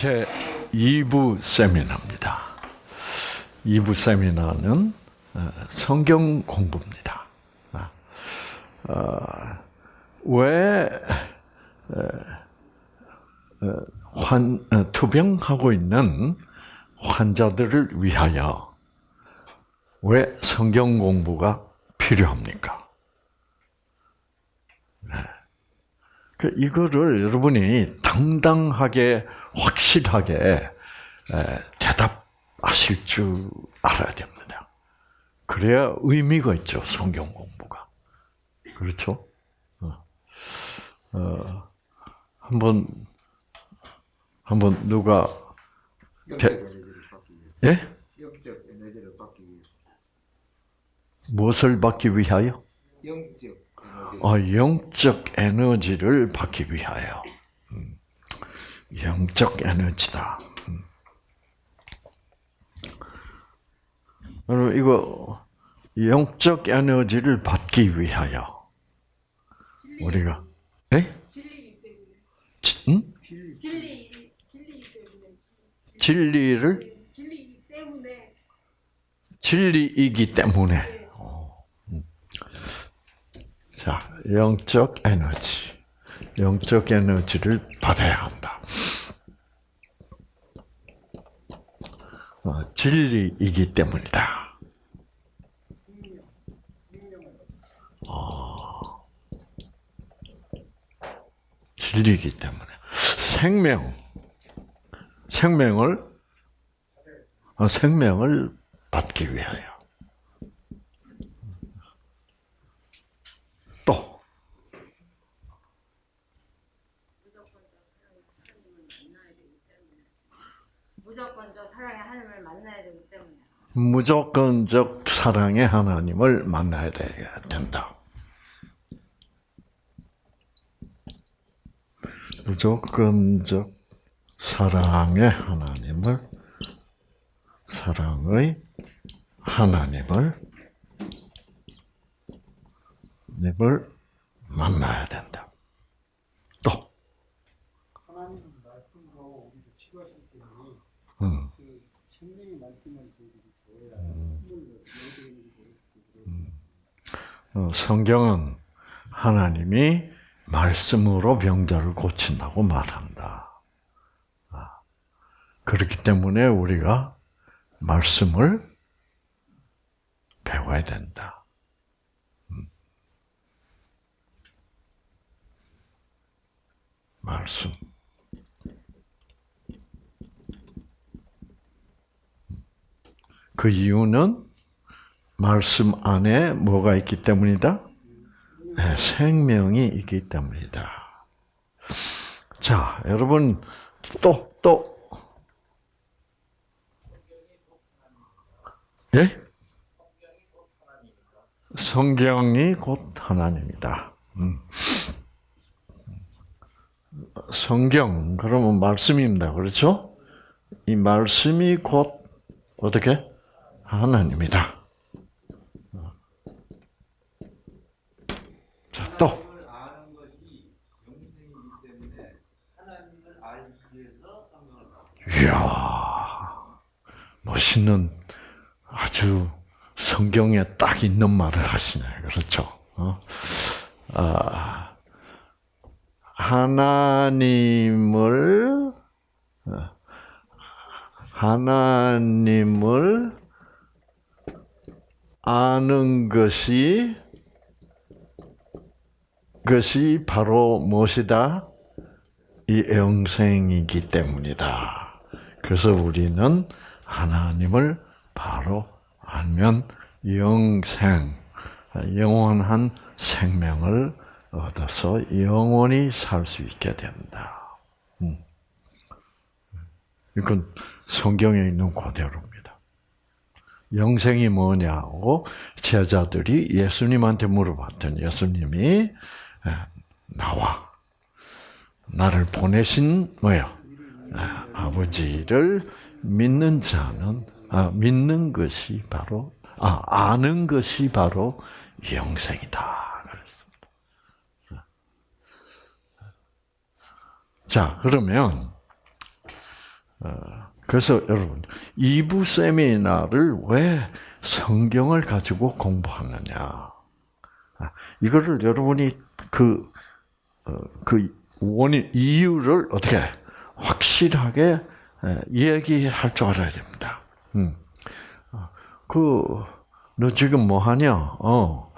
제 2부 세미나입니다. 2부 세미나는 어, 성경 공부입니다. 아, 어, 왜 환, 어, 투병하고 있는 환자들을 위하여 왜 성경 공부가 필요합니까? 네. 그 이거를 여러분이 당당하게 확실하게 대답하실 줄 알아야 됩니다. 그래야 의미가 있죠 성경 공부가. 그렇죠? 어, 어 한번 한번 누가 대, 예? 영적 에너지를 받기 위해서. 무엇을 받기 위하여? 영적 에너지. 어, 영적 에너지를 받기 위하여. 음, 영적 에너지다. 음. 여러분 이거 영적 에너지를 받기 위하여 우리가. 지, 음? 진리. 진리를 진리이기 때문에. 어, 음. 자, 영적 에너지. 영적 에너지를 받아야 한다. 어, 진리이기 때문이다. 어, 진리이기 때문에. 생명. 생명을, 어, 생명을 받기 위하여. 또, 무조건적 사랑의 하나님을 만나야 되기 때문에. 무조건적 사랑의 하나님을 만나야 된다. 무조건적 사랑의 하나님을 사랑의 하나님을 님을 만나야 된다. 또, 하나님 말씀으로 우리를 치료하실 때문에 음, 그 생명의 말씀을 저희들이 보여야 힘을 내드리는 거예요. 어, 성경은 하나님이 말씀으로 병자를 고친다고 말한다. 아, 그렇기 때문에 우리가 말씀을 배워야 된다. 음. 말씀. 그 이유는 말씀 안에 뭐가 있기 때문이다? 네, 생명이 있기 때문이다. 자, 여러분, 또, 또. 예? 성경이 곧 하나님이다. 음. 성경, 그러면 말씀입니다. 그렇죠? 이 말씀이 곧, 어떻게? 하나님이다. 자, 또. 하나님을 아는 것이 영생이기 때문에 하나님을 알기 위해서 성경을 받고 이야, 멋있는 아주 성경에 딱 있는 말을 하시네. 그렇죠? 어? 아, 하나님을, 어, 하나님을 아는 것이, 것이 바로 무엇이다? 이 영생이기 때문이다. 그래서 우리는 하나님을 바로 알면 영생, 영원한 생명을 얻어서 영원히 살 수 있게 된다. 음. 이건 성경에 있는 그대로입니다. 영생이 뭐냐고 제자들이 예수님한테 물어봤더니 예수님이 나와 나를 보내신 뭐요? 아, 아버지를 믿는 자는 아, 믿는 것이 바로 아 아는 것이 바로 영생이다. 그랬습니다. 자 그러면 어, 그래서 여러분, 2부 세미나를 왜 성경을 가지고 공부하느냐. 아, 이거를 여러분이 그, 어, 그 원인, 이유를 어떻게 확실하게 에, 얘기할 줄 알아야 됩니다. 음. 어, 그, 너 지금 뭐 하냐? 어,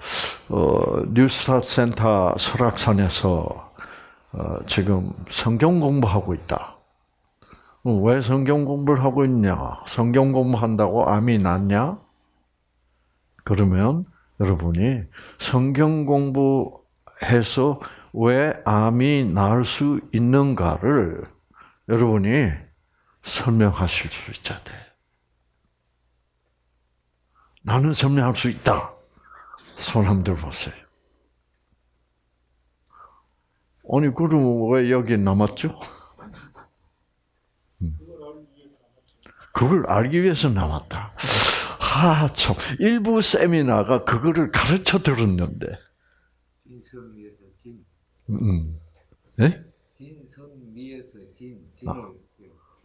어, 뉴스타트 센터 설악산에서 어, 지금 성경 공부하고 있다. 어, 왜 성경 공부를 하고 있냐? 성경 공부한다고 암이 낫냐? 그러면 여러분이 성경 공부해서 왜 암이 나을 수 있는가를 여러분이 설명하실 수 있어야 돼. 나는 설명할 수 있다. 손 한번 들어보세요. 아니, 그럼 왜 여기 남았죠? 음. 그걸 알기 위해서 남았다. 아, 참. 일부 세미나가 그거를 가르쳐 들었는데. 음. 예? 진을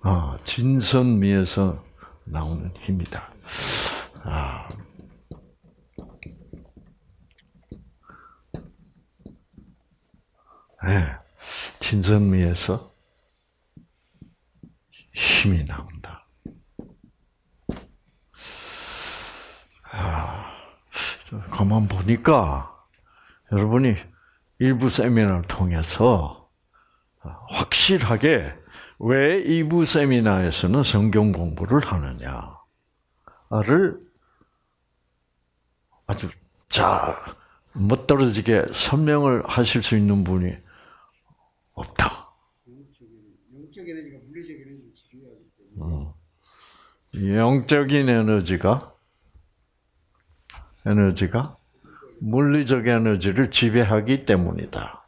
아, 진선미에서 나오는 힘이다. 아. 네, 진선미에서 힘이 나온다. 아, 가만 보니까 여러분이 일부 세미나를 통해서 확실하게 왜 2부 세미나에서는 성경 공부를 하느냐를 아주 잘 멋떨어지게 설명을 하실 수 있는 분이 없다. 영적 에너지, 영적 에너지가 물리적 에너지를 지배하기 때문에 어. 영적인 에너지가 에너지가 물리적 에너지를 지배하기 때문이다.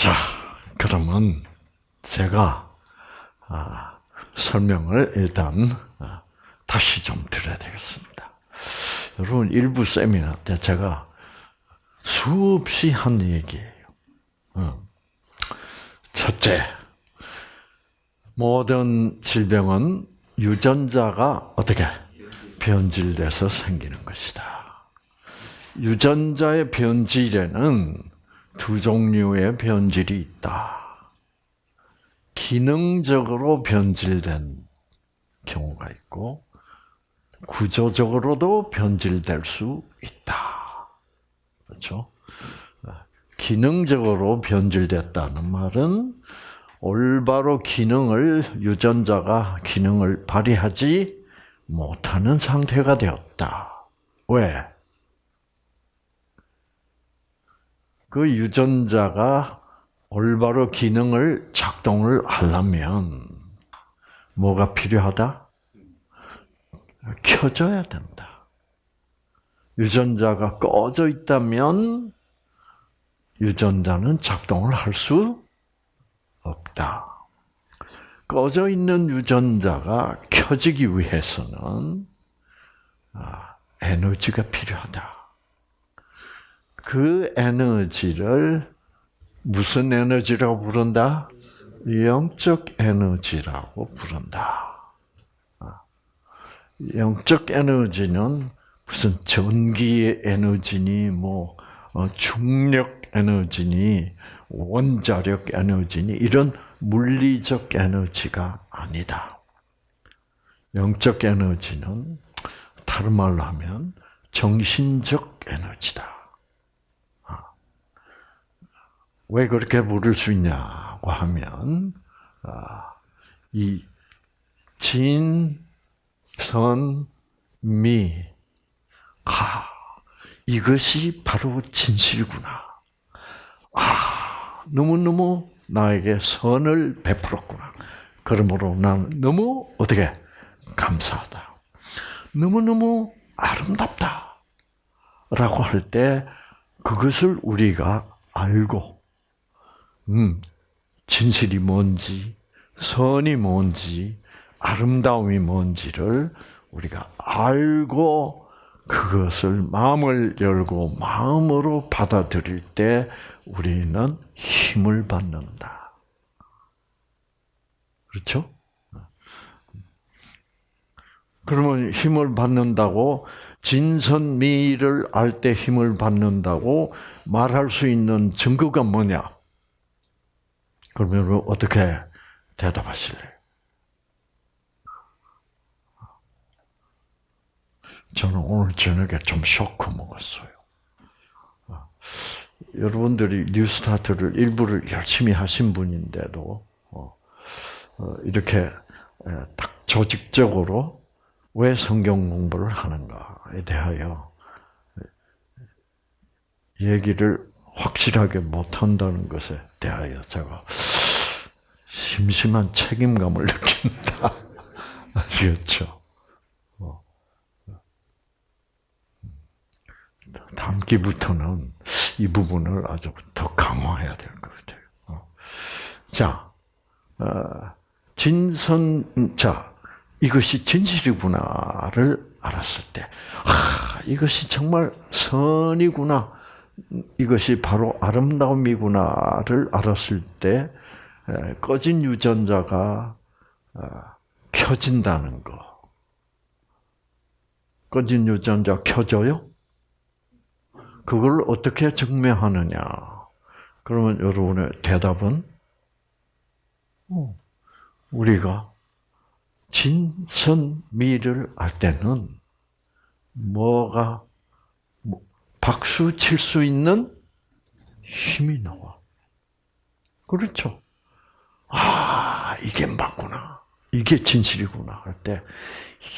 자, 그러면 제가 아, 설명을 일단 아, 다시 좀 드려야 되겠습니다. 여러분 일부 세미나 때 제가 수없이 한 얘기예요. 어. 첫째, 모든 질병은 유전자가 어떻게 변질돼서 생기는 것이다. 유전자의 변질에는 두 종류의 변질이 있다. 기능적으로 변질된 경우가 있고, 구조적으로도 변질될 수 있다. 그렇죠? 기능적으로 변질됐다는 말은 올바로 기능을 유전자가 기능을 발휘하지 못하는 상태가 되었다. 왜? 그 유전자가 올바로 기능을 작동을 하려면 뭐가 필요하다? 켜져야 된다. 유전자가 꺼져 있다면 유전자는 작동을 할 수 없다. 꺼져 있는 유전자가 켜지기 위해서는 아, 에너지가 필요하다. 그 에너지를 무슨 에너지라고 부른다? 영적 에너지라고 부른다. 아, 영적 에너지는 무슨 전기의 에너지니, 뭐 어, 중력 에너지니, 원자력 에너지니 이런 물리적 에너지가 아니다. 영적 에너지는 다른 말로 하면 정신적 에너지다. 아. 왜 그렇게 부를 수 있냐고 하면 아, 이 진, 선, 미, 아 이것이 바로 진실구나. 아 너무너무 나에게 선을 베풀었구나. 그러므로 나는 너무 어떻게 감사하다. 너무너무 아름답다. 라고 할 때 그것을 우리가 알고 음, 진실이 뭔지, 선이 뭔지, 아름다움이 뭔지를 우리가 알고 그것을 마음을 열고 마음으로 받아들일 때 우리는 힘을 받는다. 그렇죠? 그러면 힘을 받는다고 진선미를 알 때 힘을 받는다고 말할 수 있는 증거가 뭐냐? 그러면 어떻게 대답하실래요? 저는 오늘 저녁에 좀 쇼크 먹었어요. 여러분들이 뉴스타트를 일부를 열심히 하신 분인데도 어, 어, 이렇게 딱 조직적으로 왜 성경 공부를 하는가에 대하여 얘기를 확실하게 못한다는 것에 대하여 제가 심심한 책임감을 느낀다. 아시겠죠? 어. 다음 기부터는 이 부분을 아주 더 강화해야 될 것 같아요. 어. 자, 어, 진선, 자, 이것이 진실이구나를 알았을 때, 아, 이것이 정말 선이구나, 이것이 바로 아름다움이구나를 알았을 때, 꺼진 유전자가 어, 켜진다는 거. 꺼진 유전자 켜져요? 그걸 어떻게 증명하느냐? 그러면 여러분의 대답은 어, 우리가 진선미를 알 때는 뭐가 뭐, 박수 칠 수 있는 힘이 나와. 그렇죠? 아, 이게 맞구나. 이게 진실이구나. 할 때,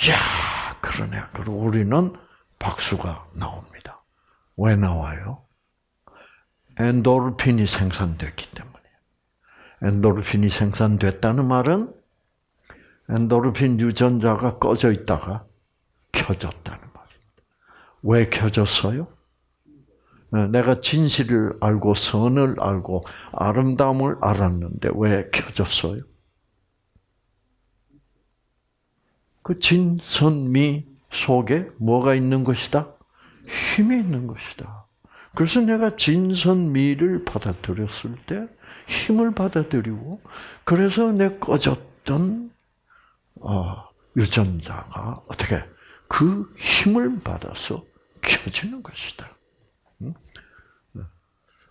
이야, 그러네. 그리고 우리는 박수가 나옵니다. 왜 나와요? 엔도르핀이 생산됐기 때문이에요. 엔도르핀이 생산됐다는 말은 엔도르핀 유전자가 꺼져 있다가 켜졌다는 말입니다. 왜 켜졌어요? 네, 내가 진실을 알고 선을 알고 아름다움을 알았는데 왜 켜졌어요? 그 진선미 속에 뭐가 있는 것이다? 힘이 있는 것이다. 그래서 내가 진선미를 받아들였을 때 힘을 받아들이고 그래서 내 꺼졌던 어, 유전자가 어떻게 그 힘을 받아서 켜지는 것이다.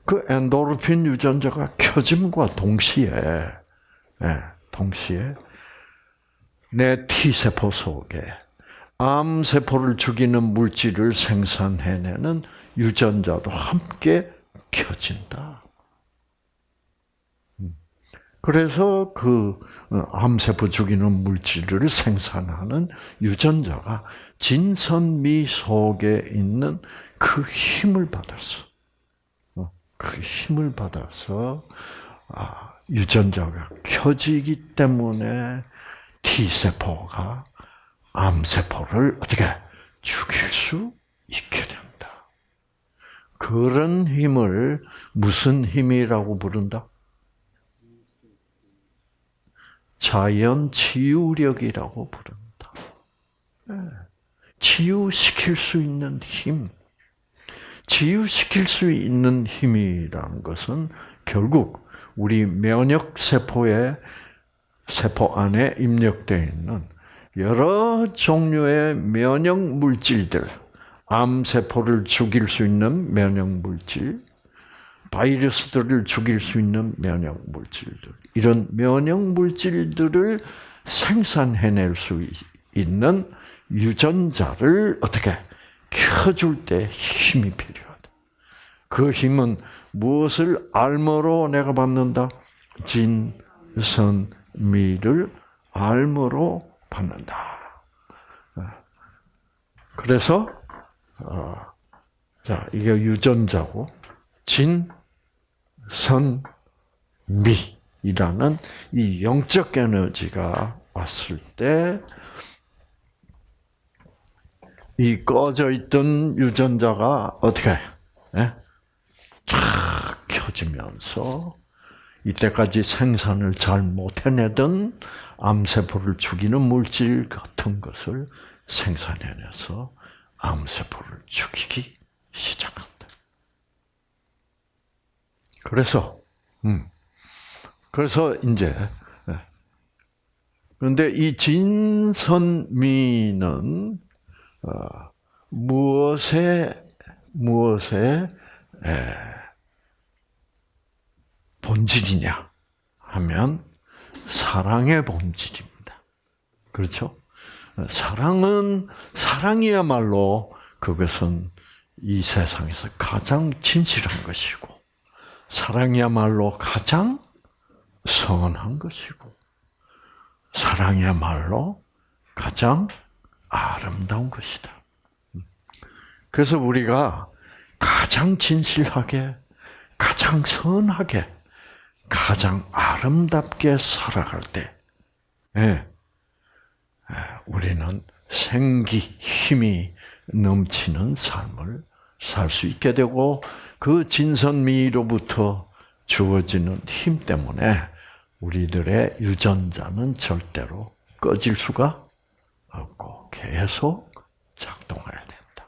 그 엔도르핀 유전자가 켜짐과 동시에, 예, 동시에 내 T 세포 속에 암 세포를 죽이는 물질을 생산해내는 유전자도 함께 켜진다. 그래서 그 어, 암세포 죽이는 물질을 생산하는 유전자가 진선미 속에 있는 그 힘을 받았어. 어, 그 힘을 받아서 아, 유전자가 켜지기 때문에 T 세포가 암 세포를 어떻게 죽일 수 있게 된다. 그런 힘을 무슨 힘이라고 부른다? 자연 치유력이라고 부른다. 네. 치유시킬 수 있는 힘. 치유시킬 수 있는 힘이라는 것은 결국 우리 면역 세포의 세포 안에 입력되어 있는 여러 종류의 면역 물질들, 암 세포를 죽일 수 있는 면역 물질, 바이러스들을 죽일 수 있는 면역 물질들, 이런 면역 물질들을 생산해낼 수 있는 유전자를 어떻게 켜줄 때 힘이 필요하다. 그 힘은 무엇을 알므로 내가 받는다? 진선미를 알므로 받는다. 그래서 어, 자 이게 유전자고 진선미이라는 이 영적 에너지가 왔을 때 이 꺼져 있던 유전자가 어떻게 예? 쫙 켜지면서 이때까지 생산을 잘 못해내던 암세포를 죽이는 물질 같은 것을 생산해내서 암세포를 죽이기 시작한다. 그래서, 음, 그래서 이제, 예. 그런데 이 진선미는, 어, 무엇에, 무엇에, 에, 본질이냐 하면 사랑의 본질입니다. 그렇죠? 사랑은 사랑이야말로 그것은 이 세상에서 가장 진실한 것이고 사랑이야말로 가장 선한 것이고 사랑이야말로 가장 아름다운 것이다. 그래서 우리가 가장 진실하게, 가장 선하게, 가장 아름답게 살아갈 때, 예, 우리는 생기, 힘이 넘치는 삶을 살 수 있게 되고, 그 진선미로부터 주어지는 힘 때문에 우리들의 유전자는 절대로 꺼질 수가 없고 계속 작동해야 된다.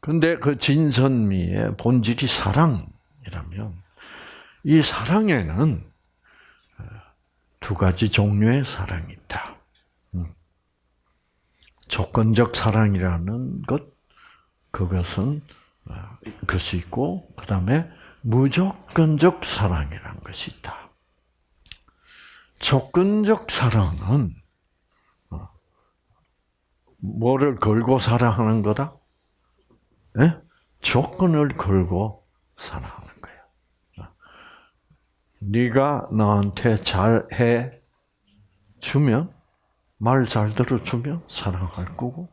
근데 그 진선미의 본질이 사랑이라면 이 사랑에는 어, 두 가지 종류의 사랑이 있다. 음. 조건적 사랑이라는 것, 그것은 어, 그것이 있고, 그 다음에 무조건적 사랑이라는 것이 있다. 조건적 사랑은 어, 뭐를 걸고 사랑하는 거다? 예? 조건을 걸고 사랑하는 거예요. 네가 나한테 잘해 주면 말 잘 들어주면 사랑할 거고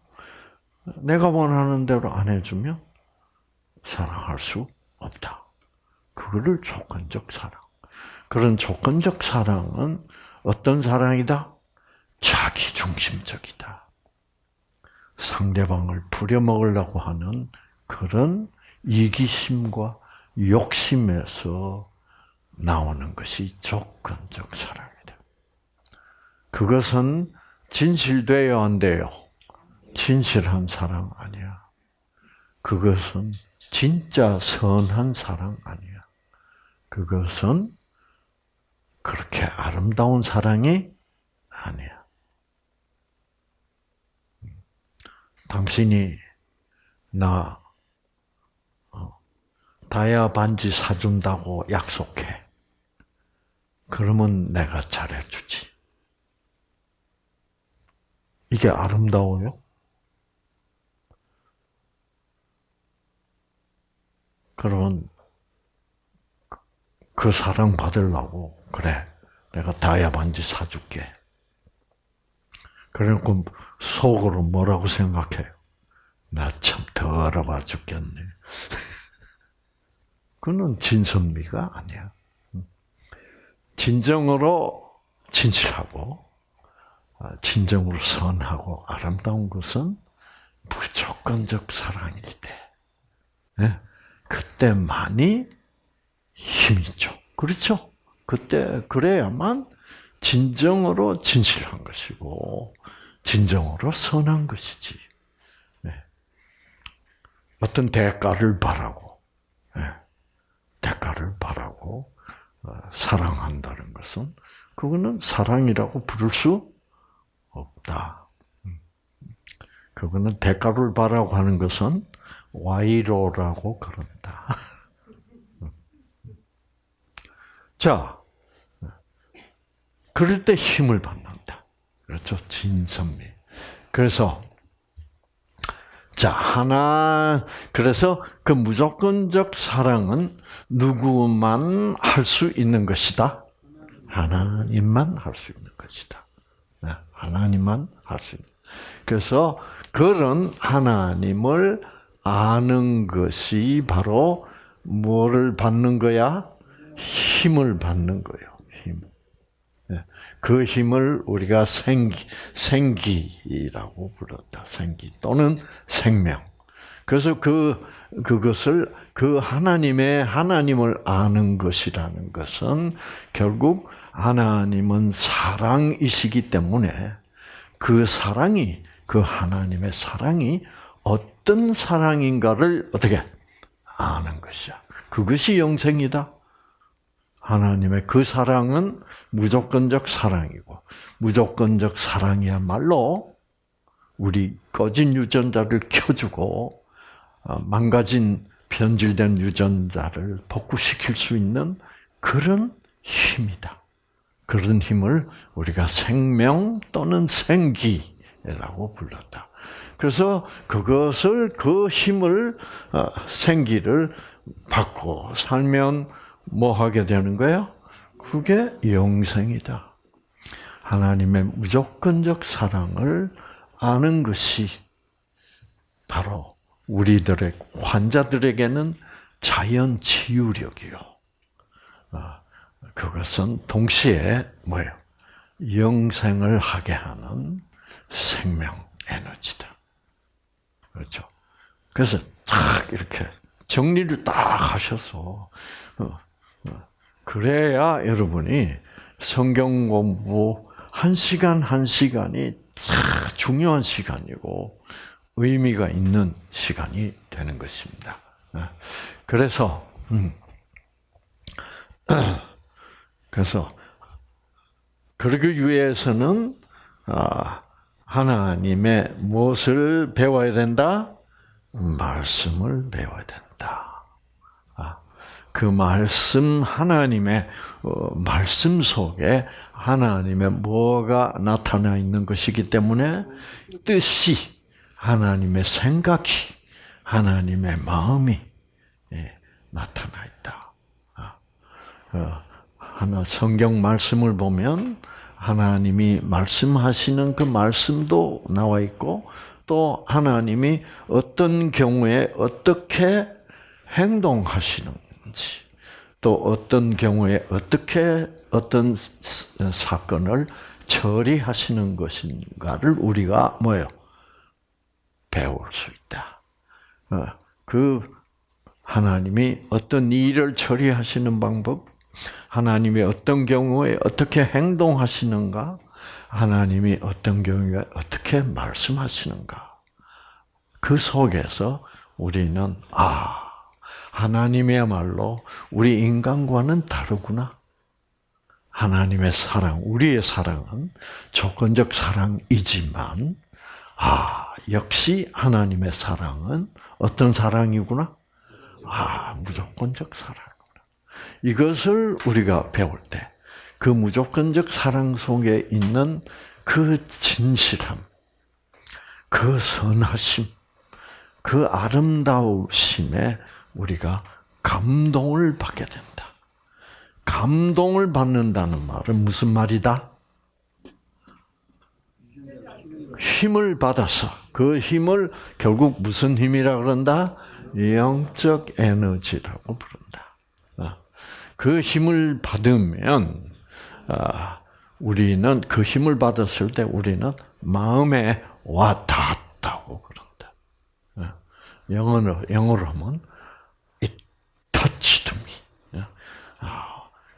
내가 원하는 대로 안 해주면 사랑할 수 없다. 그거를 조건적 사랑. 그런 조건적 사랑은 어떤 사랑이다? 자기 중심적이다. 상대방을 부려먹으려고 하는 그런 이기심과 욕심에서 나오는 것이 조건적 사랑이다. 그것은 진실돼요, 안 돼요? 진실한 사랑 아니야. 그것은 진짜 선한 사랑 아니야. 그것은 그렇게 아름다운 사랑이 아니야. 당신이 나 어, 다이아 반지 사준다고 약속해. 그러면 내가 잘해주지. 이게 아름다워요? 그러면 그 사랑 받으려고 그래. 내가 다이아 반지 사줄게. 그래놓고 속으로 뭐라고 생각해요? 나 참 더러워 죽겠네. 그는 진선미가 아니야. 진정으로 진실하고, 아, 진정으로 선하고 아름다운 것은 무조건적 사랑일 때, 네? 그때만이 힘이죠. 그렇죠? 그때 그래야만 진정으로 진실한 것이고 진정으로 선한 것이지. 네. 어떤 대가를 바라고 네. 대가를 바라고 어, 사랑한다는 것은 그거는 사랑이라고 부를 수 없다. 음. 그거는 대가를 바라고 하는 것은 와이로라고 그런다. 자, 그럴 때 힘을 받는다. 그렇죠? 진선미. 그래서 자 하나 그래서 그 무조건적 사랑은 누구만 할 수 있는 것이다. 하나님만 할 수 있는 것이다. 네, 하나님만 할 수 있는. 그래서 그런 하나님을 아는 것이 바로 뭐를 받는 거야? 힘을 받는 거예요. 힘. 그 힘을 우리가 생기, 생기라고 불렀다. 생기 또는 생명. 그래서 그 그것을 그 하나님의 하나님을 아는 것이라는 것은 결국 하나님은 사랑이시기 때문에 그 사랑이 그 하나님의 사랑이 어떤 사랑인가를 어떻게 아는 것이야. 그것이 영생이다. 하나님의 그 사랑은 무조건적 사랑이고 무조건적 사랑이야말로 우리 꺼진 유전자를 켜주고 어, 망가진 변질된 유전자를 복구시킬 수 있는 그런 힘이다. 그런 힘을 우리가 생명 또는 생기라고 불렀다. 그래서 그것을 그 힘을 어, 생기를 받고 살면 뭐 하게 되는 거예요? 그게 영생이다. 하나님의 무조건적 사랑을 아는 것이 바로 우리들의 환자들에게는 자연 치유력이요. 아, 그것은 동시에 뭐예요? 영생을 하게 하는 생명 에너지다. 그렇죠. 그래서 딱 이렇게 정리를 딱 하셔서 어, 어, 그래야 여러분이 성경 공부 한 시간 한 시간이 참 중요한 시간이고 의미가 있는 시간이 되는 것입니다. 어, 그래서 음, 그래서 그러기 위해서는 아, 하나님의 무엇을 배워야 된다? 말씀을 배워야 된다. 아, 그 말씀 하나님의 어, 말씀 속에 하나님의 뭐가 나타나 있는 것이기 때문에 뜻이 하나님의 생각이 하나님의 마음이 예, 나타나 있다. 아, 어, 하나 성경 말씀을 보면 하나님이 말씀하시는 그 말씀도 나와 있고 또 하나님이 어떤 경우에 어떻게 행동하시는 지 또 어떤 경우에 어떻게 어떤 사건을 처리하시는 것인가를 우리가 뭐요 배울 수 있다. 어, 그 하나님이 어떤 일을 처리하시는 방법, 하나님이 어떤 경우에 어떻게 행동하시는가, 하나님이 어떤 경우에 어떻게 말씀하시는가. 그 속에서 우리는 아 하나님이야말로 우리 인간과는 다르구나. 하나님의 사랑, 우리의 사랑은 조건적 사랑이지만, 아, 역시 하나님의 사랑은 어떤 사랑이구나? 아, 무조건적 사랑이구나. 이것을 우리가 배울 때, 그 무조건적 사랑 속에 있는 그 진실함, 그 선하심, 그 아름다우심에 우리가 감동을 받게 된다. 감동을 받는다는 말은 무슨 말이다? 힘을 받아서 그 힘을 결국 무슨 힘이라 그런다? 영적 에너지라고 부른다. 아, 그 힘을 받으면 아, 우리는 그 힘을 받았을 때 우리는 마음에 와 닿았다고 그런다. 아, 영어로 영어로 하면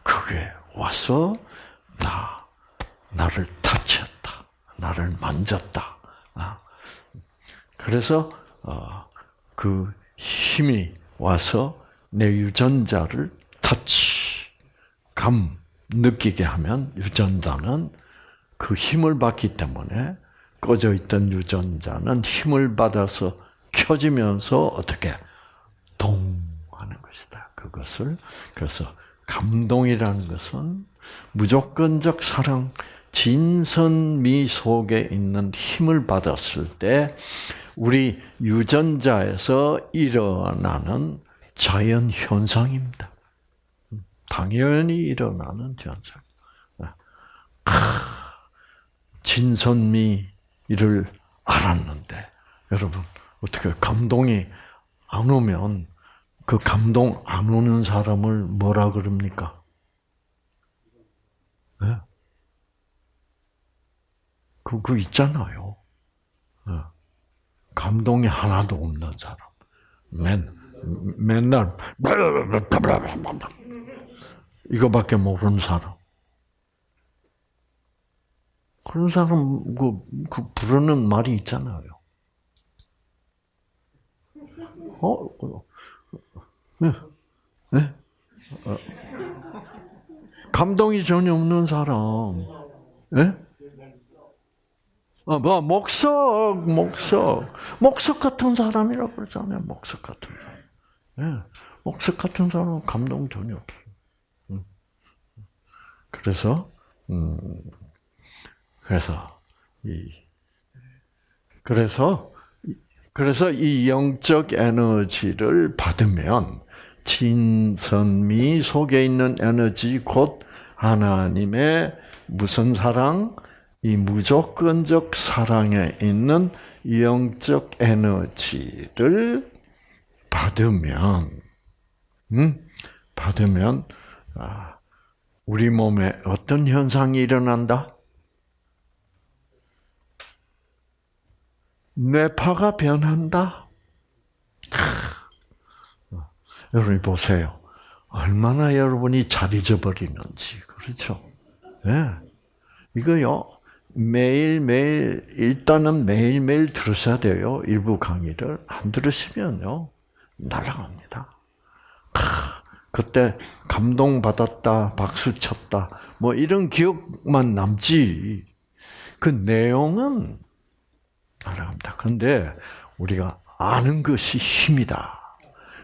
그게 와서 나 나를 타치했다, 나를 만졌다. 그래서 어, 그 힘이 와서 내 유전자를 타치, 감 느끼게 하면 유전자는 그 힘을 받기 때문에 꺼져 있던 유전자는 힘을 받아서 켜지면서 어떻게 동 하는 것이다. 그것을 그래서 감동이라는 것은 무조건적 사랑, 진선미 속에 있는 힘을 받았을 때 우리 유전자에서 일어나는 자연 현상입니다. 당연히 일어나는 현상. 진선미를 알았는데 여러분 어떻게 감동이 안 오면 그 감동 안 오는 사람을 뭐라 그럽니까? 네? 그, 그 있잖아요. 네. 감동이 하나도 없는 사람. 맨, 맨날, 이거밖에 모르는 사람. 그런 사람 그, 그 부르는 말이 있잖아요. 어, 어, 네, 네, 어. 감동이 전혀 없는 사람, 예? 어, 뭐 목석, 목석, 목석 같은 사람이라고 그러잖아요. 목석 같은 사람. 예, 목석 같은 사람은 감동 전혀 없어. 음. 그래서, 음, 그래서 이 그래서 그래서 이 영적 에너지를 받으면 진선미 속에 있는 에너지 곧 하나님의 무슨 사랑? 이 무조건적 사랑에 있는 영적 에너지를 받으면, 음, 받으면 아, 우리 몸에 어떤 현상이 일어난다? 뇌파가 변한다. 크. 여러분 보세요. 얼마나 여러분이 잘 잊어버리는지 그렇죠? 예. 이거요 매일 매일 일단은 매일 매일 들으셔야 돼요. 일부 강의를 안 들으시면요 날아갑니다. 크. 그때 감동 받았다, 박수 쳤다, 뭐 이런 기억만 남지. 그 내용은 날아갑니다. 그런데 우리가 아는 것이 힘이다.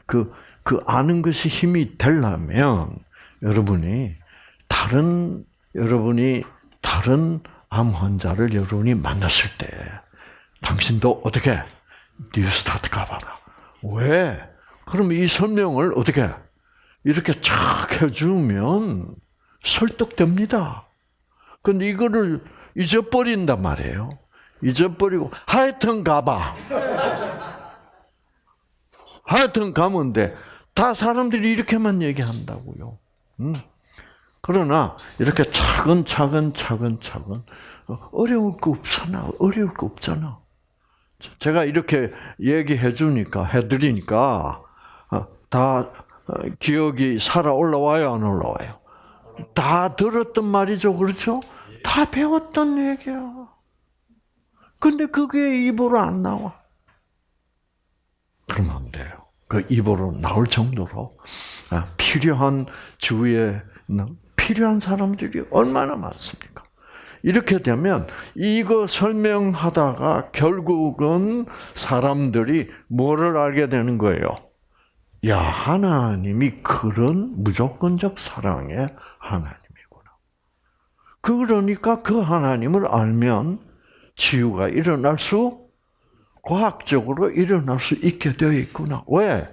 그, 그 아는 것이 힘이 되려면 여러분이 다른, 여러분이 다른 암 환자를 여러분이 만났을 때 당신도 어떻게 뉴스타트 가봐라. 왜? 그럼 이 설명을 어떻게 이렇게 착 해주면 설득됩니다. 근데 이거를 잊어버린단 말이에요. 잊어버리고 하여튼 가봐. 하여튼 가면 돼. 다 사람들이 이렇게만 얘기한다고요. 음. 그러나 이렇게 차근차근 차근차근 어려울 거 없잖아. 어려울 거 없잖아. 제가 이렇게 얘기해 주니까 해 드리니까 다 기억이 살아 올라와요, 안 올라와요? 다 들었던 말이죠, 그렇죠? 다 배웠던 얘기야. 근데 그게 입으로 안 나와. 그러면 안 돼요. 그 입으로 나올 정도로 필요한 주위에 필요한 사람들이 얼마나 많습니까? 이렇게 되면 이거 설명하다가 결국은 사람들이 뭐를 알게 되는 거예요? 야, 하나님이 그런 무조건적 사랑의 하나님이구나. 그러니까 그 하나님을 알면 치유가 일어날 수, 과학적으로 일어날 수 있게 되어 있구나. 왜?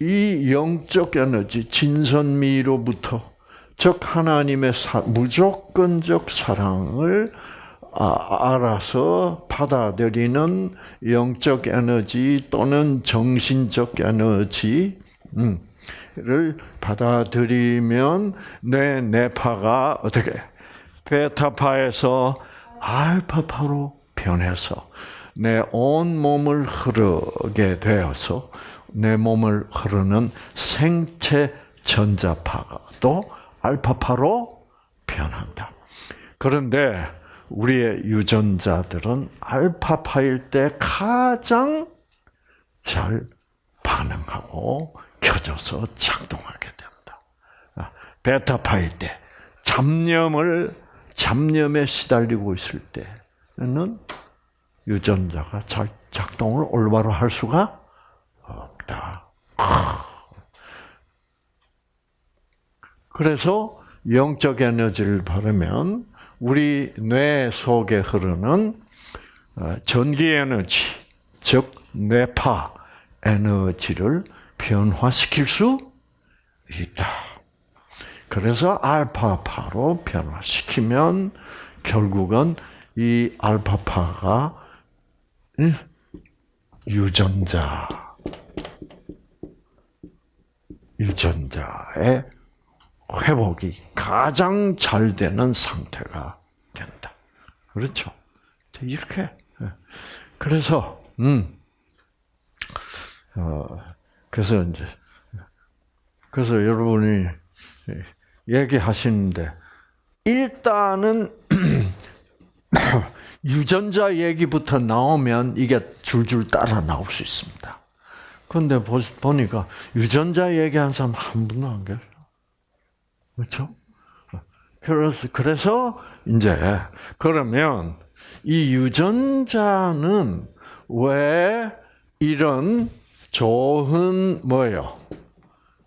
이 영적 에너지, 진선미로부터, 즉, 하나님의 사, 무조건적 사랑을 아, 알아서 받아들이는 영적 에너지 또는 정신적 에너지 를 받아들이면 내 뇌파가 어떻게 베타파에서 알파파로 변해서 내 온 몸을 흐르게 되어서 내 몸을 흐르는 생체 전자파가 또 알파파로 변한다. 그런데 우리의 유전자들은 알파파일 때 가장 잘 반응하고 켜져서 작동하게 됩니다. 아, 베타파일 때 잡념을 잡념에 시달리고 있을 때는 유전자가 잘 작동을 올바로 할 수가 없다. 그래서 영적 에너지를 바르면 우리 뇌 속에 흐르는 전기 에너지, 즉 뇌파 에너지를 변화시킬 수 있다. 그래서 알파파로 변화시키면 결국은 이 알파파가 유전자, 유전자의 회복이 가장 잘 되는 상태가 된다. 그렇죠? 이렇게. 그래서, 음, 어, 그래서 이제, 그래서 여러분이 얘기하시는데, 일단은 유전자 얘기부터 나오면 이게 줄줄 따라 나올 수 있습니다. 그런데 보- 보니까 유전자 얘기한 사람 한 분도 안 계셔. 그렇죠? 그래서 그래서 이제 그러면 이 유전자는 왜 이런 좋은 뭐예요?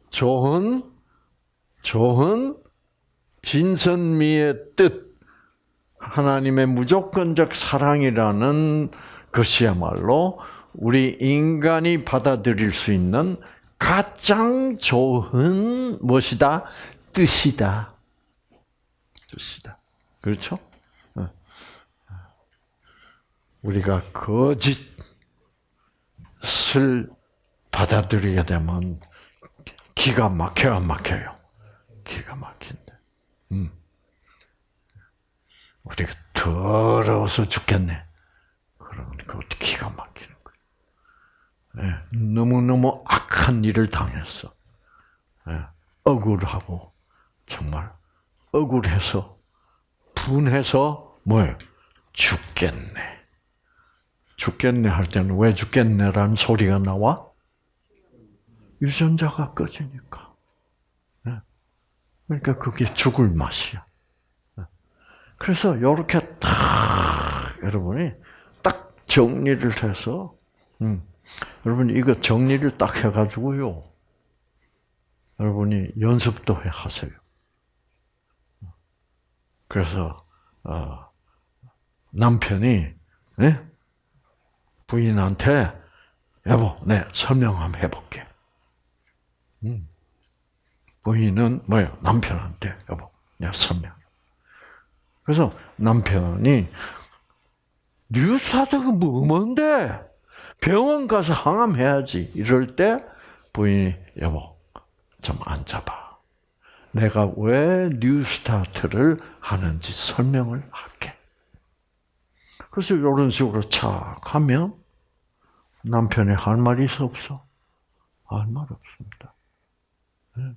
좋은 좋은 진선미의 뜻 하나님의 무조건적 사랑이라는 것이야말로 우리 인간이 받아들일 수 있는 가장 좋은 무엇이다? 뜻이다. 뜻이다. 그렇죠? 어. 우리가 거짓을 받아들이게 되면 기가 막혀야 막혀요. 기가 막힌다. 음. 우리가 더러워서 죽겠네. 그것도 기가 막히는 거예요. 예, 너무너무 악한 일을 당했어. 예, 억울하고, 정말 억울해서, 분해서, 뭐예요? 죽겠네. 죽겠네 할 때는 왜 죽겠네라는 소리가 나와? 유전자가 꺼지니까. 예. 그러니까 그게 죽을 맛이야. 그래서 이렇게 딱 여러분이 딱 정리를 해서 음, 여러분 이거 정리를 딱 해가지고요. 여러분이 연습도 해 하세요. 그래서 어, 남편이 예? 부인한테 여보, 네 설명 한번 해볼게. 음. 부인은 뭐예요? 남편한테 여보, 내가 설명. 그래서 남편이 뉴스타트가 뭐 뭔데? 병원 가서 항암해야지. 이럴 때 부인이 여보 좀 앉아봐. 내가 왜 뉴스타트를 하는지 설명을 할게. 그래서 이런 식으로 착 하면 남편이 할 말이 있어 없어? 할 말 없습니다. 예.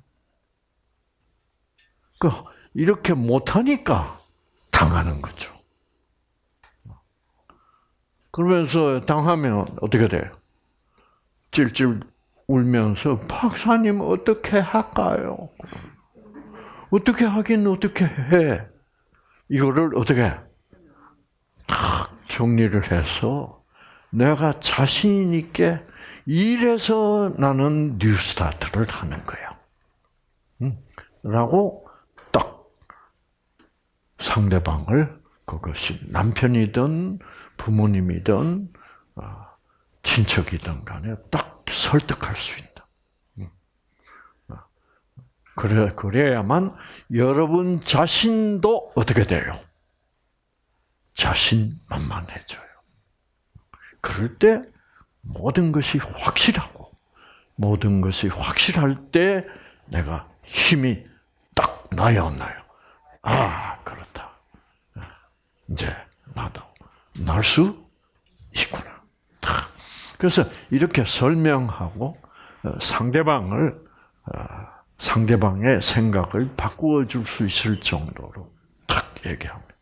그 이렇게 못하니까 당하는 거죠. 그러면서 당하면 어떻게 돼요? 찔찔 울면서 박사님 어떻게 할까요? 어떻게 하긴 어떻게 해? 이거를 어떻게 탁 정리를 해서 내가 자신 있게 이래서 나는 뉴스타트를 하는 거야. 음, 라고 딱 상대방을 그것이 남편이든 부모님이든 어, 친척이든 간에 딱 설득할 수 있다. 음. 어, 그래 그래야만 여러분 자신도 어떻게 돼요? 자신만만해져요. 그럴 때 모든 것이 확실하고 모든 것이 확실할 때 내가 힘이 딱 나요, 안 나요? 아, 그렇다. 이제 나도 날 수 있구나. 탁. 그래서 이렇게 설명하고 어, 상대방을 어, 상대방의 생각을 바꾸어 줄 수 있을 정도로 탁 얘기합니다.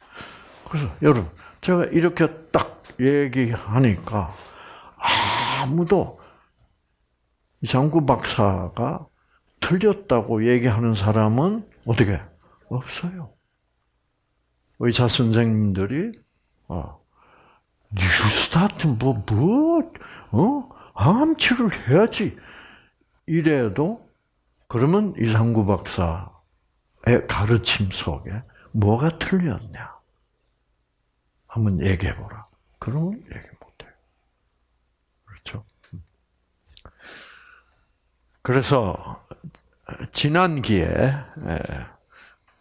그래서 여러분 제가 이렇게 딱 얘기하니까 아무도 이상구 박사가 틀렸다고 얘기하는 사람은 어떻게 없어요. 의사 선생님들이 어, 뉴스타트 뭐 뭐 어? 암 치료를 해야지 이래도 그러면 이상구 박사의 가르침 속에 뭐가 틀렸냐? 한번 얘기해 보라. 그러면 얘기 못 해요. 그렇죠? 그래서 지난 기에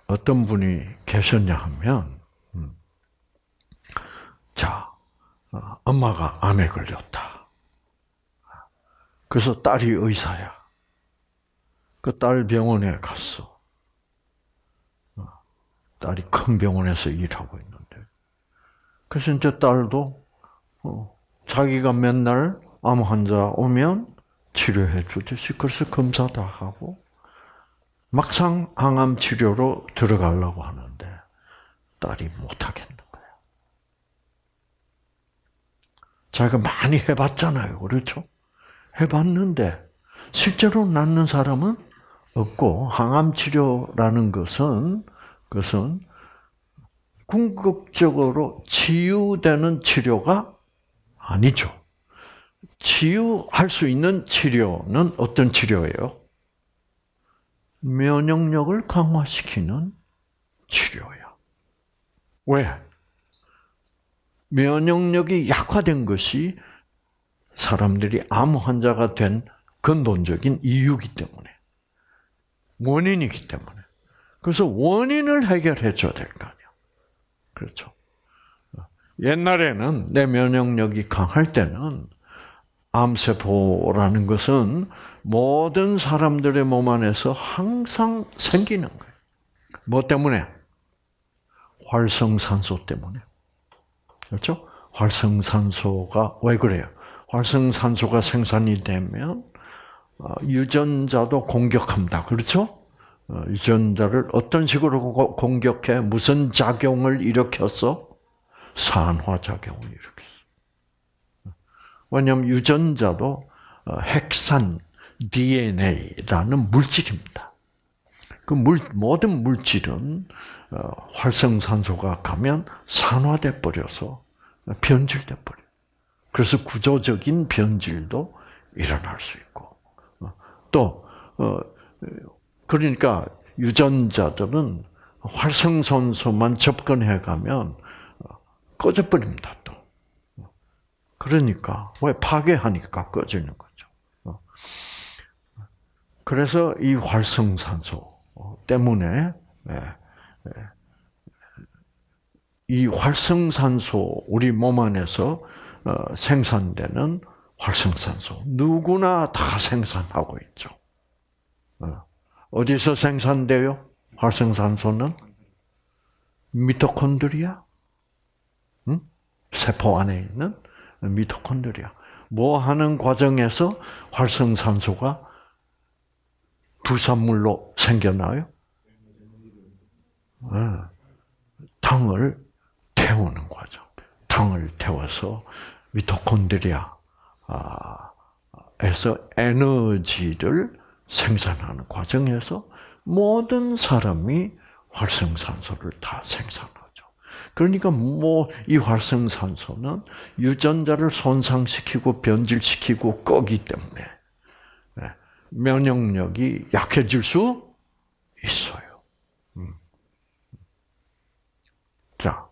어떤 분이 계셨냐 하면 음, 자 어, 엄마가 암에 걸렸다. 그래서 딸이 의사야. 그 딸 병원에 갔어. 어, 딸이 큰 병원에서 일하고 있는데. 그래서 이제 딸도 어, 자기가 맨날 암 환자 오면 치료해 주듯이 그래서 검사 다 하고 막상 항암 치료로 들어가려고 하는데 딸이 못 하겠는 거야. 자기가 많이 해봤잖아요. 그렇죠? 해봤는데 실제로 낫는 사람은 없고 항암 치료라는 것은 그것은 궁극적으로 치유되는 치료가 아니죠. 치유할 수 있는 치료는 어떤 치료예요? 면역력을 강화시키는 치료야. 왜? 면역력이 약화된 것이 사람들이 암 환자가 된 근본적인 이유이기 때문에 원인이기 때문에 그래서 원인을 해결해 줘야 될 거 아니야. 그렇죠. 옛날에는 내 면역력이 강할 때는 암세포라는 것은 모든 사람들의 몸 안에서 항상 생기는 거예요. 뭐 때문에? 활성산소 때문에. 그렇죠? 활성산소가 왜 그래요? 활성산소가 생산이 되면 어, 유전자도 공격합니다. 그렇죠? 어, 유전자를 어떤 식으로 고- 공격해? 무슨 작용을 일으켜서? 산화작용을 일으켰어. 왜냐하면 유전자도 어, 핵산 DNA라는 물질입니다. 그 물, 모든 물질은 어, 활성산소가 가면 산화돼 버려서 변질돼 버려. 그래서 구조적인 변질도 일어날 수 있고 어, 또 어, 그러니까 유전자들은 활성산소만 접근해 가면 어, 꺼져 버립니다. 또 그러니까 왜 파괴하니까 꺼지는 거죠. 어. 그래서 이 활성산소 때문에 예, 예, 이 활성산소 우리 몸 안에서 어, 생산되는 활성산소 누구나 다 생산하고 있죠. 어, 어디서 생산돼요? 활성산소는 미토콘드리아, 응? 세포 안에 있는 미토콘드리아. 뭐 하는 과정에서 활성산소가 부산물로 생겨나요? 어, 당을 태우는 과정. 당을 태워서 미토콘드리아에서 에너지를 생산하는 과정에서 모든 사람이 활성산소를 다 생산하죠. 그러니까 뭐 이 활성산소는 유전자를 손상시키고 변질시키고 끄기 때문에 네, 면역력이 약해질 수 있어요. 음. 자,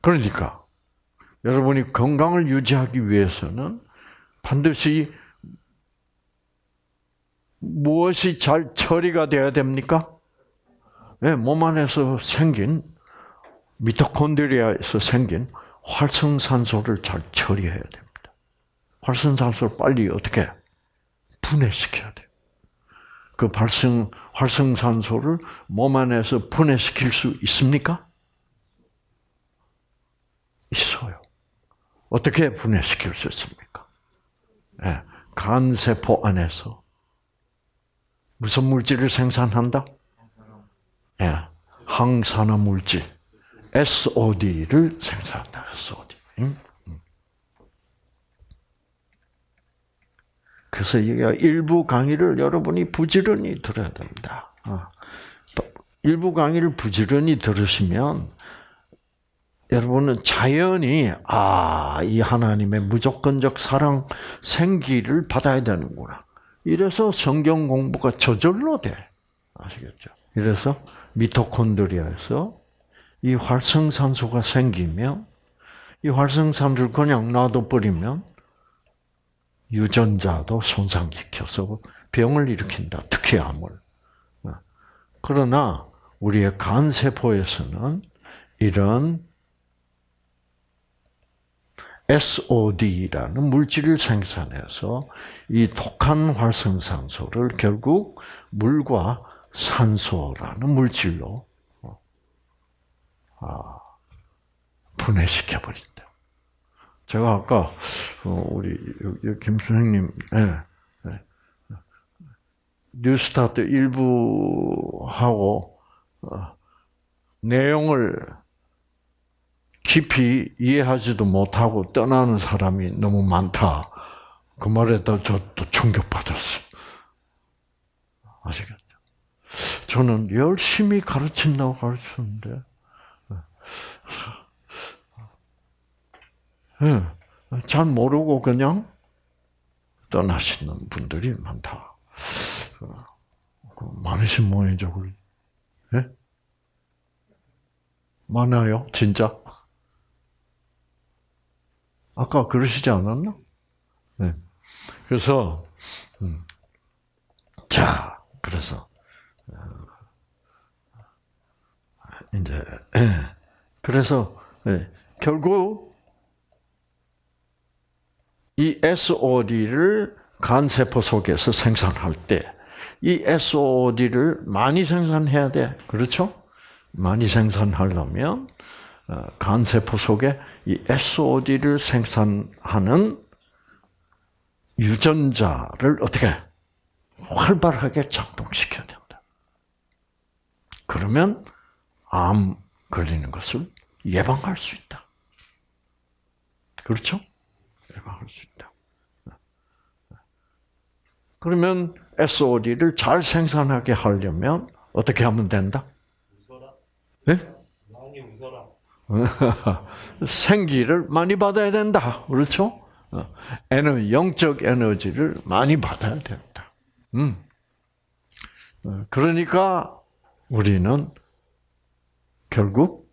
그러니까 여러분이 건강을 유지하기 위해서는 반드시 무엇이 잘 처리가 돼야 됩니까? 네, 몸 안에서 생긴 미토콘드리아에서 생긴 활성산소를 잘 처리해야 됩니다. 활성산소를 빨리 어떻게 분해시켜야 돼요. 그 발생 활성산소를 몸 안에서 분해시킬 수 있습니까? 있어요. 어떻게 분해시킬 수 있습니까? 네, 간세포 안에서 무슨 물질을 생산한다? 예, 항산화 물질 SOD를 생산한다. SOD. 그래서 이 일부 강의를 여러분이 부지런히 들어야 됩니다. 어. 일부 강의를 부지런히 들으시면 여러분은 자연히 아, 이 하나님의 무조건적 사랑 생기를 받아야 되는구나. 이래서 성경 공부가 저절로 돼. 아시겠죠? 이래서 미토콘드리아에서 이 활성산소가 생기면 이 활성산소를 그냥 놔둬 버리면 유전자도 손상시켜서 병을 일으킨다. 특히 암을. 그러나 우리의 간 세포에서는 이런 SOD라는 물질을 생산해서 이 독한 활성산소를 결국 물과 산소라는 물질로 아, 분해시켜 버린다. 제가 아까 어, 우리 김 선생님 예, 예. 뉴스타트 일부 하고 어, 내용을 깊이 이해하지도 못하고 떠나는 사람이 너무 많다. 그 말에 저또 충격받았어. 아시겠죠? 저는 열심히 가르친다고 가르치는데, 예, 잘 모르고 그냥 떠나시는 분들이 많다. 그 많으신 모양이죠, 그게. 예? 많아요, 진짜? 아까 그러시지 않았나? 네. 그래서, 음. 자, 그래서, 어, 이제, 예. 그래서, 예. 결국, 이 SOD를 간세포 속에서 생산할 때, 이 SOD를 많이 생산해야 돼. 그렇죠? 많이 생산하려면, 어, 간세포 속에 이 SOD를 생산하는 유전자를 어떻게 활발하게 작동시켜야 된다. 그러면 암 걸리는 것을 예방할 수 있다. 그렇죠? 예방할 수 있다. 그러면 SOD를 잘 생산하게 하려면 어떻게 하면 된다? 웃어라. 네? 많이 웃어라. 생기를 많이 받아야 된다. 그렇죠? 어, 에너 영적 에너지를 많이 받아야 된다. 음. 어, 그러니까 우리는 결국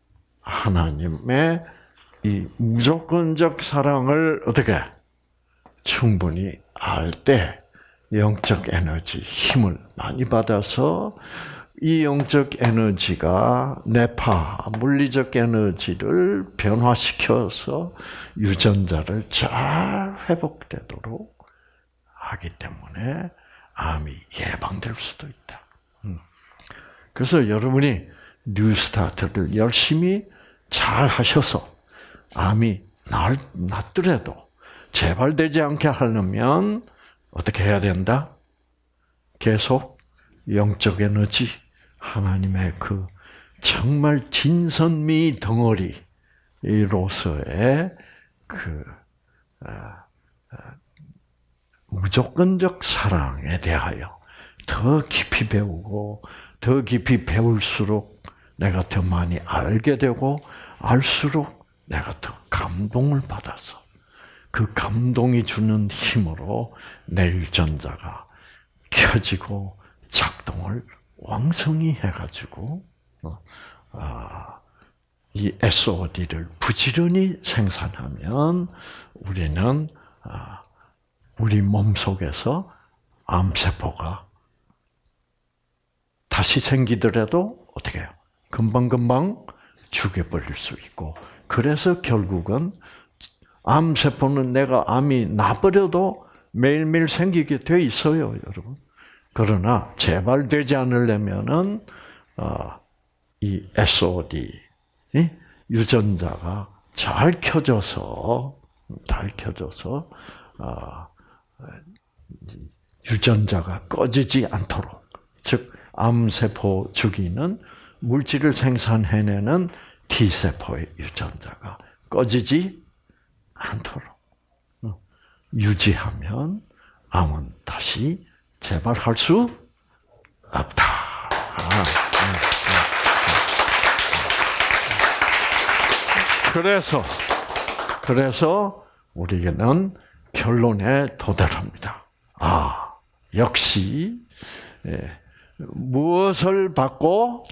하나님의 이 무조건적 사랑을 어떻게 충분히 알 때 영적 에너지 힘을 많이 받아서 이 영적 에너지가 뇌파, 물리적 에너지를 변화시켜서 유전자를 잘 회복되도록 하기 때문에 암이 예방될 수도 있다. 음. 그래서 여러분이 뉴스타트를 열심히 잘 하셔서 암이 날, 낫더라도 재발되지 않게 하려면 어떻게 해야 된다? 계속 영적 에너지, 하나님의 그 정말 진선미 덩어리로서의 그 아, 아, 무조건적 사랑에 대하여 더 깊이 배우고 더 깊이 배울수록 내가 더 많이 알게 되고 알수록 내가 더 감동을 받아서 그 감동이 주는 힘으로 내 유전자가 켜지고 작동을 왕성히 해가지고 어, 아, 이 SOD를 부지런히 생산하면 우리는 아, 우리 몸 속에서 암세포가 다시 생기더라도 어떻게 해요? 금방금방 죽여버릴 수 있고 그래서 결국은 암세포는 내가 암이 나버려도 매일매일 생기게 돼 있어요, 여러분. 그러나 재발되지 않으려면은 어, 이 SOD 유전자가 잘 켜져서 잘 켜져서 어, 유전자가 꺼지지 않도록 즉 암세포 죽이는 물질을 생산해내는 T 세포의 유전자가 꺼지지 않도록 어, 유지하면 암은 다시 재발할 수 없다. 그래서 그래서 우리는 결론에 도달합니다. 아 역시 예, 무엇을 받고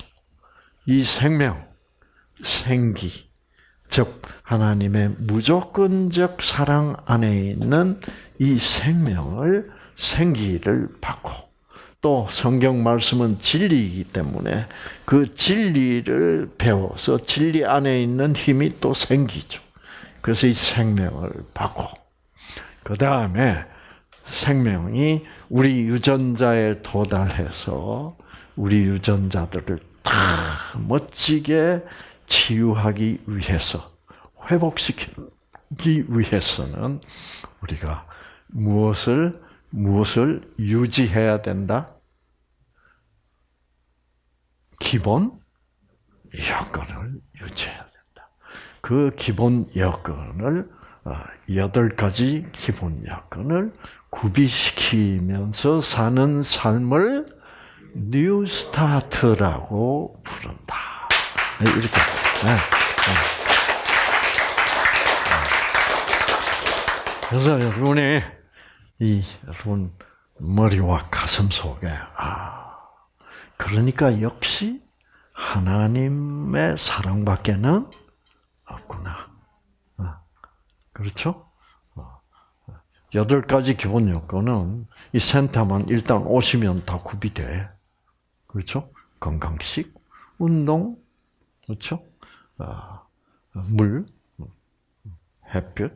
이 생명, 생기, 즉 하나님의 무조건적 사랑 안에 있는 이 생명을 생기를 받고 또 성경 말씀은 진리이기 때문에 그 진리를 배워서 진리 안에 있는 힘이 또 생기죠. 그래서 이 생명을 받고 그 다음에 생명이 우리 유전자에 도달해서 우리 유전자들을 다 멋지게 치유하기 위해서 회복시키기 위해서는 우리가 무엇을 무엇을 유지해야 된다? 기본 여건을 유지해야 된다. 그 기본 여건을 어, 여덟 가지 기본 여건을 구비시키면서 사는 삶을 New Start라고 부른다. 네, 이렇게. 네, 네. 그래서 여러분이 이 여러분 머리와 가슴 속에 아 그러니까 역시 하나님의 사랑밖에는 없구나. 어, 그렇죠? 어, 여덟 가지 기본 요건은 이 센터만 일단 오시면 다 구비돼. 그렇죠? 건강식, 운동, 그렇죠? 아, 물, 햇볕,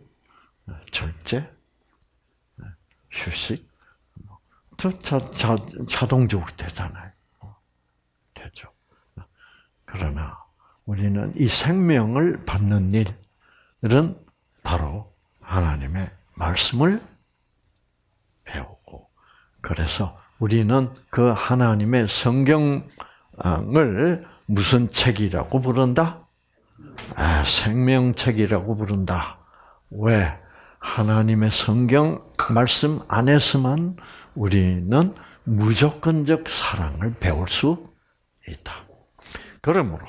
절제, 휴식, 저, 자, 자, 자동적으로 되잖아요. 되죠. 그러나 우리는 이 생명을 받는 일은 바로 하나님의 말씀을 배우고 그래서 우리는 그 하나님의 성경을 무슨 책이라고 부른다? 아, 생명책이라고 부른다. 왜? 하나님의 성경 말씀 안에서만 우리는 무조건적 사랑을 배울 수 있다. 그러므로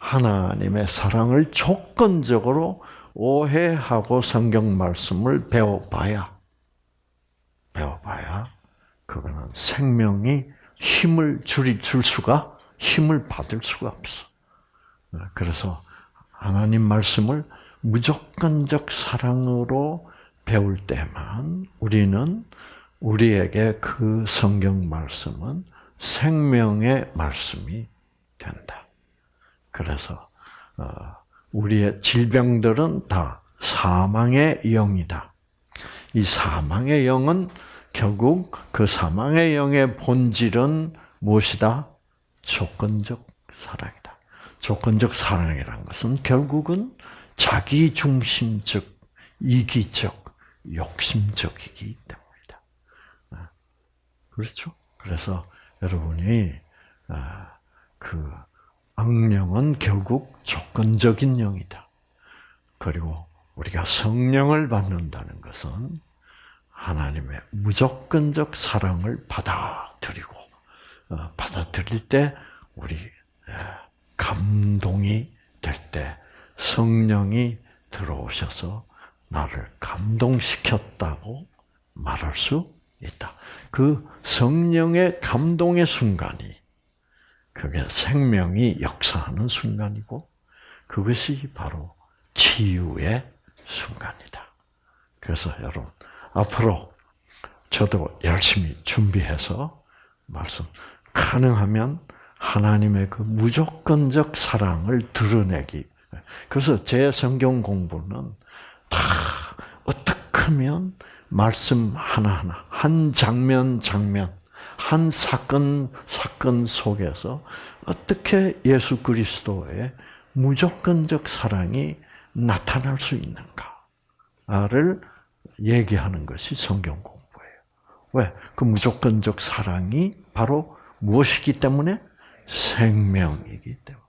하나님의 사랑을 조건적으로 오해하고 성경 말씀을 배워봐야 배워봐야 그거는 생명이 힘을 줄이 줄 수가 힘을 받을 수가 없어. 그래서 하나님 말씀을 무조건적 사랑으로 배울 때만 우리는 우리에게 그 성경 말씀은 생명의 말씀이 된다. 그래서 어, 우리의 질병들은 다 사망의 영이다. 이 사망의 영은 결국 그 사망의 영의 본질은 무엇이다? 조건적 사랑이다. 조건적 사랑이라는 것은 결국은 자기 중심적, 이기적, 욕심적이기 때문이다. 아, 그렇죠? 그래서 여러분이 아, 그 악령은 결국 조건적인 영이다. 그리고 우리가 성령을 받는다는 것은 하나님의 무조건적 사랑을 받아들이고 어, 받아들일 때 우리 감동이 될 때 성령이 들어오셔서 나를 감동시켰다고 말할 수 있다. 그 성령의 감동의 순간이 그게 생명이 역사하는 순간이고 그것이 바로 치유의 순간이다. 그래서 여러분 앞으로 저도 열심히 준비해서 말씀 가능하면 하나님의 그 무조건적 사랑을 드러내기. 그래서 제 성경 공부는 다 어떻게 하면 말씀 하나하나 한 장면 장면 한 사건 사건 속에서 어떻게 예수 그리스도의 무조건적 사랑이 나타날 수 있는가를 얘기하는 것이 성경 공부예요. 왜? 그 무조건적 사랑이 바로 무엇이기 때문에 생명이기 때문에.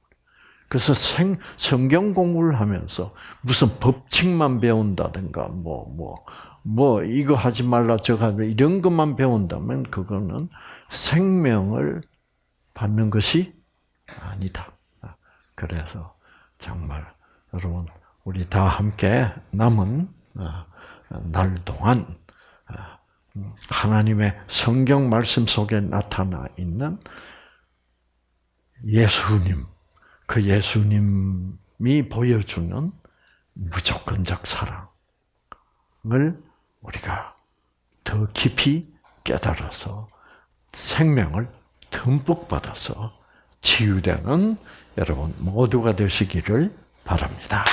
그래서 생, 성경 공부를 하면서 무슨 법칙만 배운다든가, 뭐, 뭐, 뭐, 이거 하지 말라, 저거 하지 말라, 이런 것만 배운다면 그거는 생명을 받는 것이 아니다. 그래서 정말 여러분, 우리 다 함께 남은 어, 날 동안 어, 하나님의 성경 말씀 속에 나타나 있는 예수님, 그 예수님이 보여주는 무조건적 사랑을 우리가 더 깊이 깨달아서 생명을 듬뿍 받아서 치유되는 여러분 모두가 되시기를 바랍니다.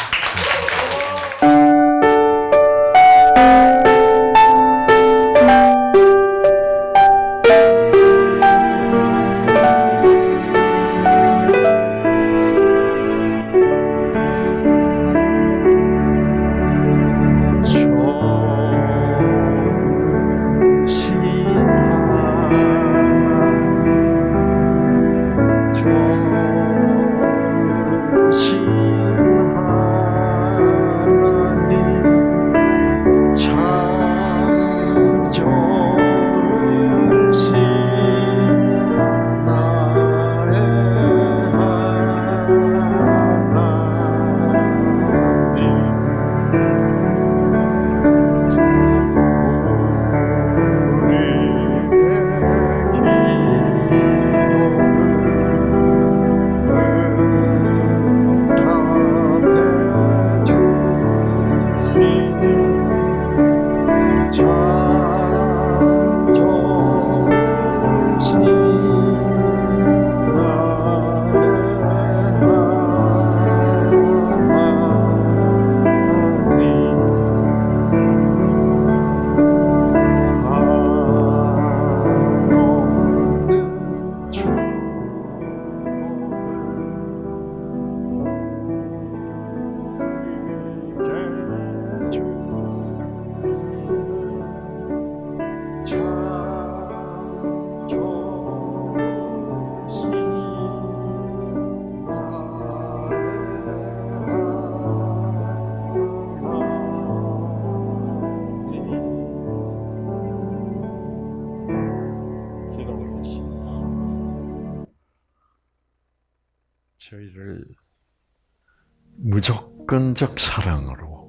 무조건적 사랑으로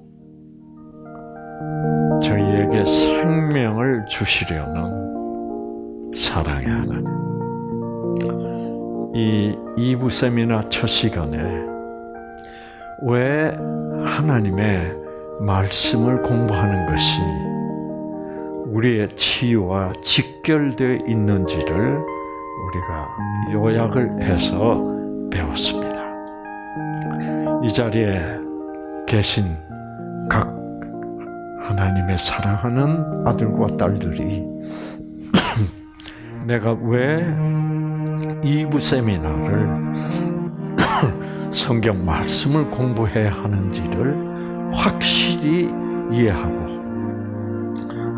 저희에게 생명을 주시려는 사랑의 하나님. 이 2부 세미나 첫 시간에 왜 하나님의 말씀을 공부하는 것이 우리의 치유와 직결되어 있는지를 우리가 요약을 해서 배웠습니다. 이 자리에 계신 각 하나님의 사랑하는 아들과 딸들이 내가 왜 이부 세미나를 성경 말씀을 공부해야 하는지를 확실히 이해하고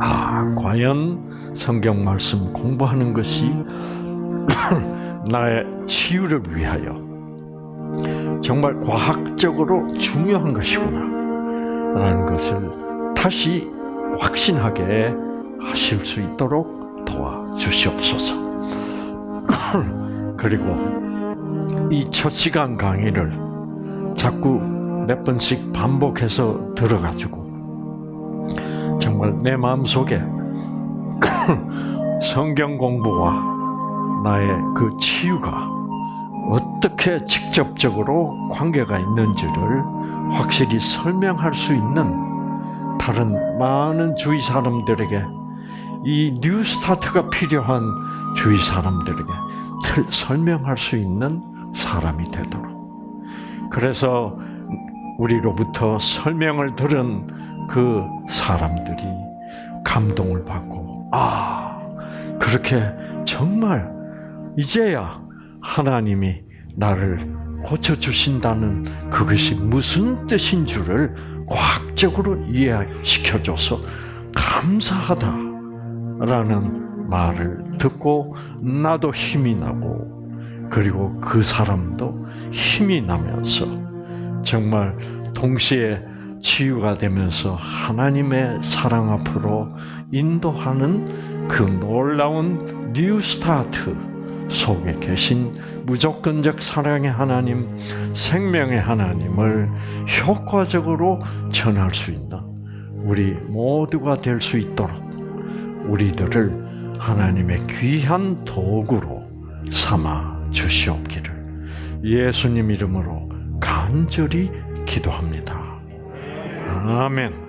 아 과연 성경 말씀 공부하는 것이 나의 치유를 위하여 정말 과학적으로 중요한 것이구나 라는 것을 다시 확신하게 하실 수 있도록 도와주시옵소서. 그리고 이 첫 시간 강의를 자꾸 몇 번씩 반복해서 들어가지고 정말 내 마음속에 성경 공부와 나의 그 치유가 어떻게 직접적으로 관계가 있는지를 확실히 설명할 수 있는 다른 많은 주위 사람들에게 이 뉴스타트가 필요한 주위 사람들에게 틀- 설명할 수 있는 사람이 되도록. 그래서 우리로부터 설명을 들은 그 사람들이 감동을 받고, 아, 그렇게 정말 이제야 하나님이 나를 고쳐주신다는 그것이 무슨 뜻인 줄을 과학적으로 이해시켜줘서 감사하다라는 말을 듣고 나도 힘이 나고 그리고 그 사람도 힘이 나면서 정말 동시에 치유가 되면서 하나님의 사랑 앞으로 인도하는 그 놀라운 New Start 속에 계신 무조건적 사랑의 하나님, 생명의 하나님을 효과적으로 전할 수 있는 우리 모두가 될 수 있도록 우리들을 하나님의 귀한 도구로 삼아 주시옵기를 예수님 이름으로 간절히 기도합니다. 아멘.